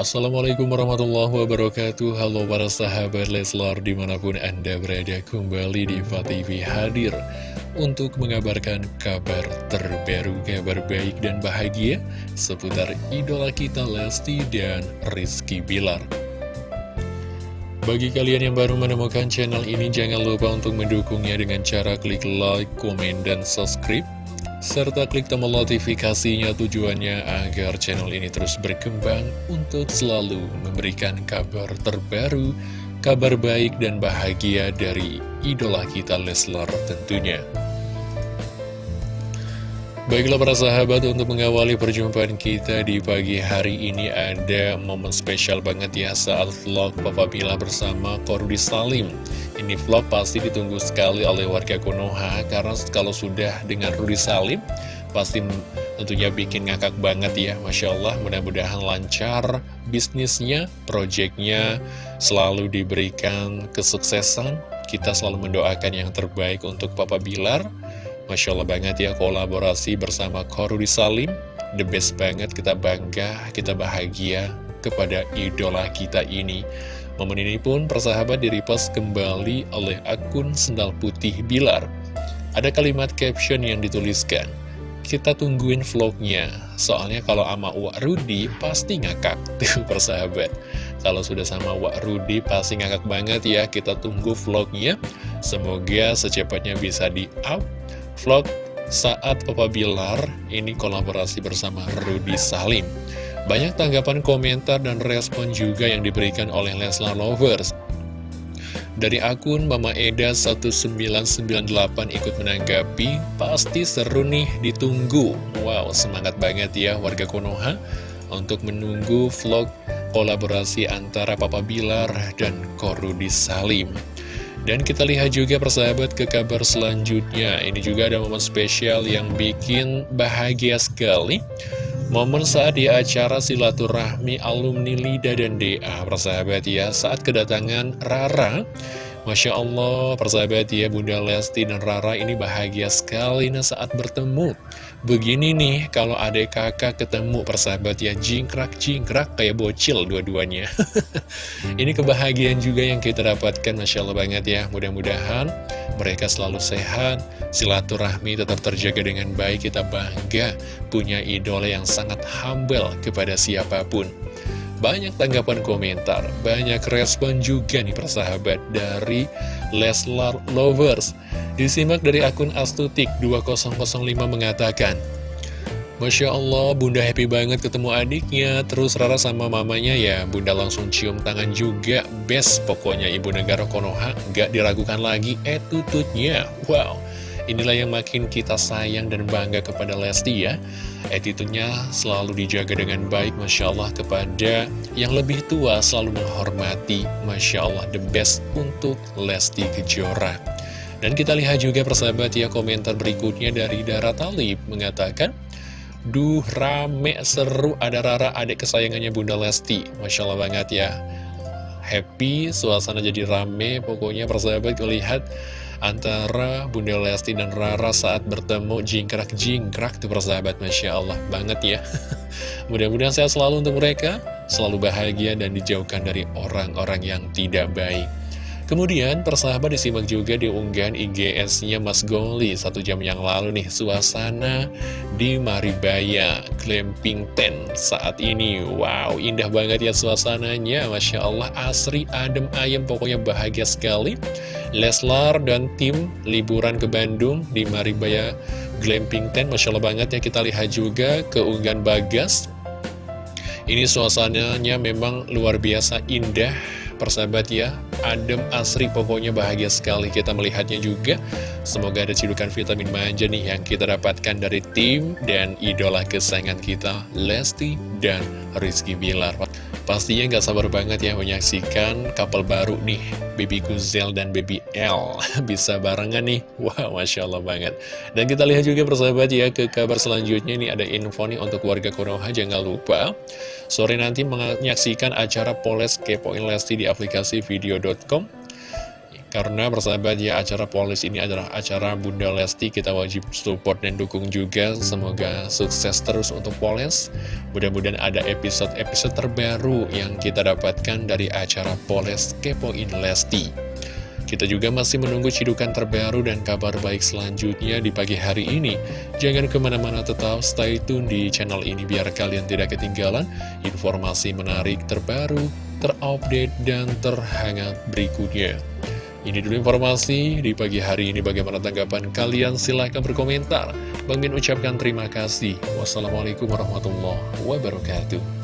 Assalamualaikum warahmatullahi wabarakatuh. Halo para sahabat Leslar di mana pun anda berada kembali di TV hadir Untuk mengabarkan kabar terbaru, kabar baik dan bahagia Seputar idola kita Lesti dan Rizky Bilar. Bagi kalian yang baru menemukan channel ini, jangan lupa untuk mendukungnya dengan cara klik like, komen, dan subscribe serta klik tombol notifikasinya tujuannya agar channel ini terus berkembang untuk selalu memberikan kabar terbaru, kabar baik dan bahagia dari idola kita Leslar tentunya. Baiklah para sahabat untuk mengawali perjumpaan kita di pagi hari ini ada momen spesial banget ya saat vlog Papa Bila bersama Korudi Salim. Ini vlog pasti ditunggu sekali oleh warga Konoha karena kalau sudah dengan Rudi Salim pasti tentunya bikin ngakak banget ya. Masya Allah mudah-mudahan lancar bisnisnya, proyeknya selalu diberikan kesuksesan. Kita selalu mendoakan yang terbaik untuk Papa Bilar Masya Allah banget ya kolaborasi bersama Korudi Salim. The best banget, kita bangga, kita bahagia kepada idola kita ini. Momen ini pun persahabat direpost kembali oleh akun Sendal Putih Bilar. Ada kalimat caption yang dituliskan Kita tungguin vlognya Soalnya kalau sama Wak Rudi pasti ngakak. Tuh persahabat. Kalau sudah sama Wak Rudi pasti ngakak banget ya Kita tunggu vlognya. Semoga secepatnya bisa di-up vlog saat Papa Bilar ini kolaborasi bersama Rudy Salim. Banyak tanggapan komentar dan respon juga yang diberikan oleh Leslar Lovers. Dari akun Mama Eda 1998 ikut menanggapi, pasti seru nih ditunggu. Wow, semangat banget ya warga Konoha untuk menunggu vlog kolaborasi antara Papa Bilar dan Korudi Salim. Dan kita lihat juga persahabat ke kabar selanjutnya. Ini juga ada momen spesial yang bikin bahagia sekali. Momen saat di acara silaturahmi alumni Lida dan DA Persahabat ya. Saat kedatangan Rara Masya Allah, persahabat ya Bunda Lesti dan Rara ini bahagia sekali nah saat bertemu Begini nih, kalau adik kakak ketemu persahabat ya jingkrak-jingkrak kayak bocil dua-duanya. Ini kebahagiaan juga yang kita dapatkan, Masya Allah banget ya. Mudah-mudahan mereka selalu sehat, silaturahmi tetap terjaga dengan baik, kita bangga punya idola yang sangat humble kepada siapa pun. Banyak tanggapan komentar, banyak respon juga nih persahabat dari Leslar Lovers. Disimak dari akun Astutik 2005 mengatakan, Masya Allah, Bunda happy banget ketemu adiknya, terus Rara sama mamanya ya, Bunda langsung cium tangan juga, best pokoknya Ibu Negara Konoha, gak diragukan lagi attitude-nya, wow. Inilah yang makin kita sayang dan bangga kepada Lesti ya. Attitude-nya selalu dijaga dengan baik Masya Allah kepada yang lebih tua selalu menghormati Masya Allah the best untuk Lesti Kejora. Dan kita lihat juga persahabat ya komentar berikutnya dari Dara Talib mengatakan Duh rame seru ada Rara adik kesayangannya Bunda Lesti. Masya Allah banget ya. Happy, suasana jadi rame Pokoknya persahabat lihat antara Bunda Lesti dan Rara saat bertemu jingkrak-jingkrak tuh persahabat Masya Allah banget ya mudah-mudahan sehat selalu untuk mereka selalu bahagia dan dijauhkan dari orang-orang yang tidak baik Kemudian persahabat disimak juga di unggahan IGS-nya Mas Goli satu jam yang lalu nih suasana di Maribaya Glamping Tent saat ini. Wow indah banget ya suasananya Masya Allah asri adem ayem pokoknya bahagia sekali. Leslar dan tim liburan ke Bandung di Maribaya Glamping Tent. Masya Allah banget ya kita lihat juga ke unggahan Bagas. Ini suasananya memang luar biasa indah persahabat ya. Adem asri pokoknya bahagia sekali kita melihatnya juga. Semoga ada cidukan vitamin manja nih yang kita dapatkan dari tim dan idola kesayangan kita Lesti dan Rizky Bilar Pastinya nggak sabar banget ya menyaksikan couple baru nih Baby Guzel dan Baby L. Bisa barengan nih. Wah wow, Masya Allah banget. Dan kita lihat juga persahabat ya ke kabar selanjutnya. Ini ada info nih untuk warga Konoha Jangan lupa. Sore nanti menyaksikan acara Poles Kepoin Lesti di aplikasi video.com Karena persahabat ya acara polis ini adalah acara Bunda Lesti Kita wajib support dan dukung juga Semoga sukses terus untuk polis Mudah-mudahan ada episode-episode terbaru yang kita dapatkan dari acara polis Kepoin Lesti kita juga masih menunggu cidukan terbaru dan kabar baik selanjutnya di pagi hari ini. Jangan ke mana-mana tetap stay tune di channel ini biar kalian tidak ketinggalan informasi menarik terbaru, terupdate, dan terhangat berikutnya. Ini dulu informasi di pagi hari ini bagaimana tanggapan kalian silahkan berkomentar. Bang Min ucapkan terima kasih. Wassalamualaikum warahmatullahi wabarakatuh.